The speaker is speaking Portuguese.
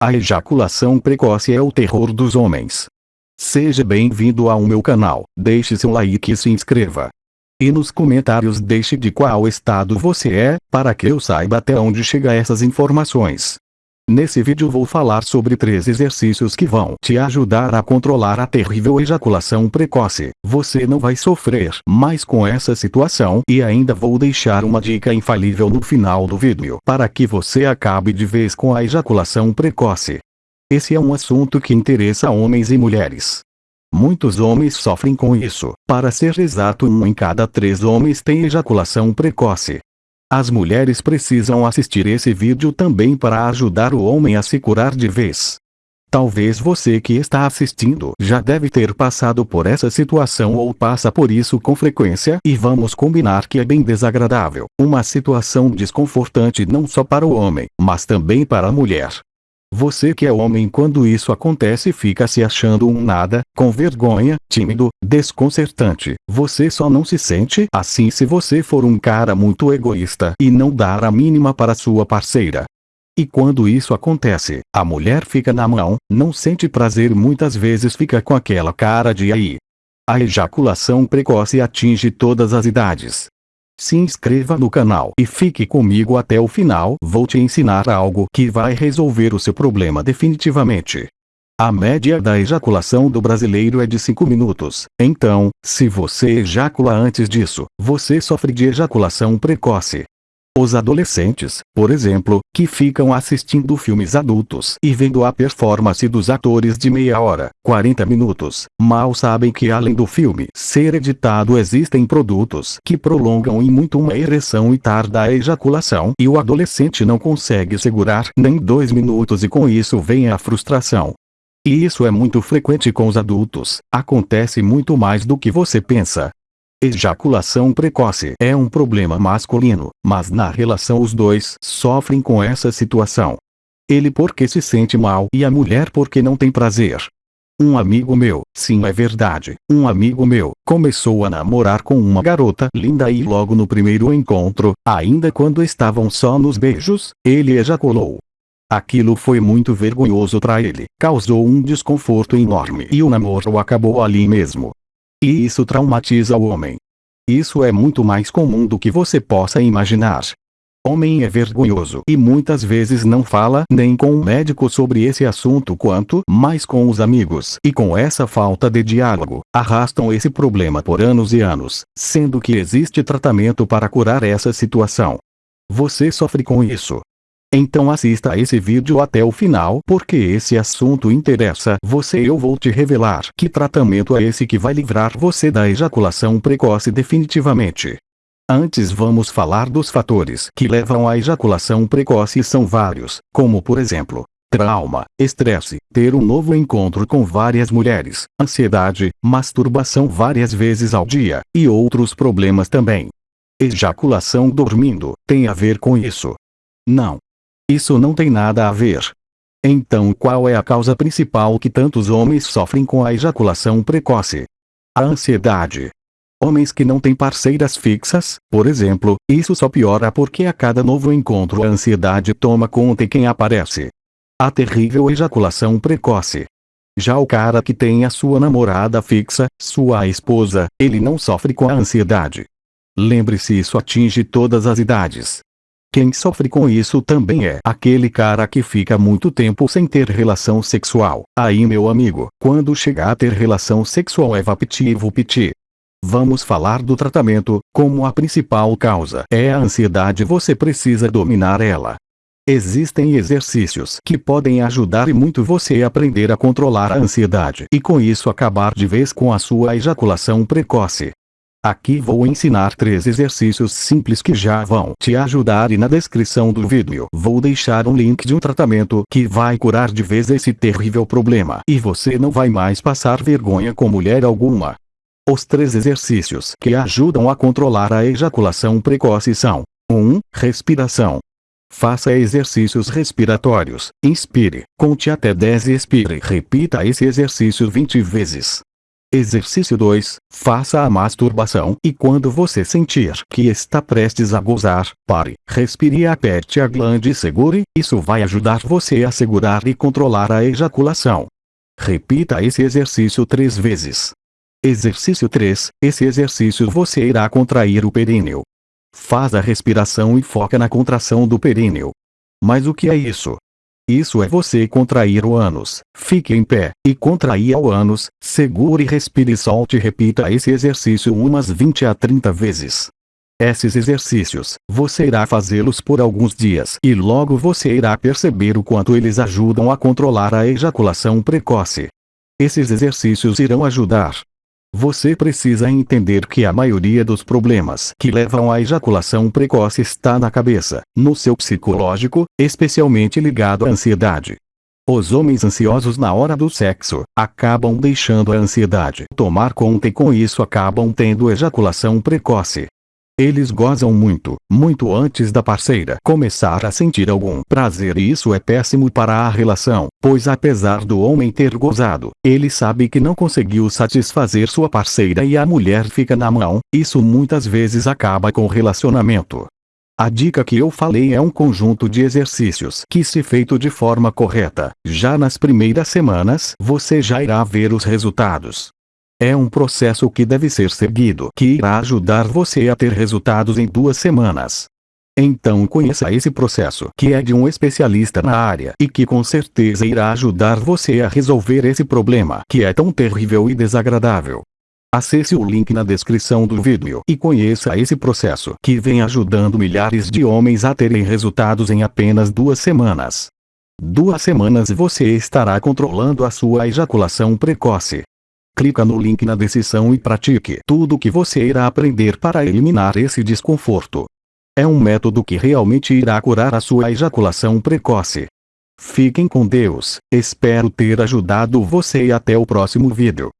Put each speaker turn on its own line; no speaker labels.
A ejaculação precoce é o terror dos homens. Seja bem-vindo ao meu canal, deixe seu like e se inscreva. E nos comentários deixe de qual estado você é, para que eu saiba até onde chega essas informações. Nesse vídeo vou falar sobre três exercícios que vão te ajudar a controlar a terrível ejaculação precoce. Você não vai sofrer mais com essa situação e ainda vou deixar uma dica infalível no final do vídeo para que você acabe de vez com a ejaculação precoce. Esse é um assunto que interessa homens e mulheres. Muitos homens sofrem com isso. Para ser exato um em cada três homens tem ejaculação precoce. As mulheres precisam assistir esse vídeo também para ajudar o homem a se curar de vez. Talvez você que está assistindo já deve ter passado por essa situação ou passa por isso com frequência e vamos combinar que é bem desagradável. Uma situação desconfortante não só para o homem, mas também para a mulher. Você que é homem quando isso acontece fica se achando um nada, com vergonha, tímido, desconcertante. Você só não se sente assim se você for um cara muito egoísta e não dar a mínima para sua parceira. E quando isso acontece, a mulher fica na mão, não sente prazer muitas vezes fica com aquela cara de aí. A ejaculação precoce atinge todas as idades. Se inscreva no canal e fique comigo até o final. Vou te ensinar algo que vai resolver o seu problema definitivamente. A média da ejaculação do brasileiro é de 5 minutos. Então, se você ejacula antes disso, você sofre de ejaculação precoce. Os adolescentes, por exemplo, que ficam assistindo filmes adultos e vendo a performance dos atores de meia hora, 40 minutos, mal sabem que além do filme ser editado existem produtos que prolongam e muito uma ereção e tarda a ejaculação e o adolescente não consegue segurar nem dois minutos e com isso vem a frustração. E isso é muito frequente com os adultos, acontece muito mais do que você pensa. Ejaculação precoce é um problema masculino, mas na relação os dois sofrem com essa situação. Ele porque se sente mal e a mulher porque não tem prazer. Um amigo meu, sim é verdade, um amigo meu, começou a namorar com uma garota linda e logo no primeiro encontro, ainda quando estavam só nos beijos, ele ejaculou. Aquilo foi muito vergonhoso para ele, causou um desconforto enorme e o namoro acabou ali mesmo. E isso traumatiza o homem. Isso é muito mais comum do que você possa imaginar. Homem é vergonhoso e muitas vezes não fala nem com o médico sobre esse assunto quanto mais com os amigos. E com essa falta de diálogo, arrastam esse problema por anos e anos, sendo que existe tratamento para curar essa situação. Você sofre com isso, então assista a esse vídeo até o final porque esse assunto interessa você eu vou te revelar que tratamento é esse que vai livrar você da ejaculação precoce definitivamente. Antes vamos falar dos fatores que levam à ejaculação precoce são vários, como por exemplo, trauma, estresse, ter um novo encontro com várias mulheres, ansiedade, masturbação várias vezes ao dia, e outros problemas também. Ejaculação dormindo, tem a ver com isso. Não, isso não tem nada a ver. Então qual é a causa principal que tantos homens sofrem com a ejaculação precoce? A ansiedade. Homens que não têm parceiras fixas, por exemplo, isso só piora porque a cada novo encontro a ansiedade toma conta de quem aparece. A terrível ejaculação precoce. Já o cara que tem a sua namorada fixa, sua esposa, ele não sofre com a ansiedade. Lembre-se isso atinge todas as idades. Quem sofre com isso também é aquele cara que fica muito tempo sem ter relação sexual. Aí meu amigo, quando chegar a ter relação sexual é vapitivo piti. Vamos falar do tratamento, como a principal causa é a ansiedade você precisa dominar ela. Existem exercícios que podem ajudar e muito você a aprender a controlar a ansiedade e com isso acabar de vez com a sua ejaculação precoce. Aqui vou ensinar três exercícios simples que já vão te ajudar e na descrição do vídeo vou deixar um link de um tratamento que vai curar de vez esse terrível problema e você não vai mais passar vergonha com mulher alguma. Os três exercícios que ajudam a controlar a ejaculação precoce são 1. Respiração. Faça exercícios respiratórios. Inspire, conte até 10 e expire. Repita esse exercício 20 vezes. Exercício 2. Faça a masturbação e quando você sentir que está prestes a gozar, pare, respire e aperte a glande e segure, isso vai ajudar você a segurar e controlar a ejaculação. Repita esse exercício três vezes. Exercício 3. Esse exercício você irá contrair o períneo. Faz a respiração e foca na contração do períneo. Mas o que é isso? Isso é você contrair o ânus. Fique em pé, e contraia o ânus, segure respire e solte repita esse exercício umas 20 a 30 vezes. Esses exercícios, você irá fazê-los por alguns dias e logo você irá perceber o quanto eles ajudam a controlar a ejaculação precoce. Esses exercícios irão ajudar, você precisa entender que a maioria dos problemas que levam à ejaculação precoce está na cabeça, no seu psicológico, especialmente ligado à ansiedade. Os homens ansiosos na hora do sexo acabam deixando a ansiedade tomar conta e com isso acabam tendo ejaculação precoce. Eles gozam muito, muito antes da parceira começar a sentir algum prazer e isso é péssimo para a relação, pois apesar do homem ter gozado, ele sabe que não conseguiu satisfazer sua parceira e a mulher fica na mão, isso muitas vezes acaba com o relacionamento. A dica que eu falei é um conjunto de exercícios que se feito de forma correta, já nas primeiras semanas você já irá ver os resultados. É um processo que deve ser seguido que irá ajudar você a ter resultados em duas semanas. Então conheça esse processo que é de um especialista na área e que com certeza irá ajudar você a resolver esse problema que é tão terrível e desagradável. Acesse o link na descrição do vídeo e conheça esse processo que vem ajudando milhares de homens a terem resultados em apenas duas semanas. Duas semanas você estará controlando a sua ejaculação precoce. Clica no link na descrição e pratique tudo o que você irá aprender para eliminar esse desconforto. É um método que realmente irá curar a sua ejaculação precoce. Fiquem com Deus, espero ter ajudado você e até o próximo vídeo.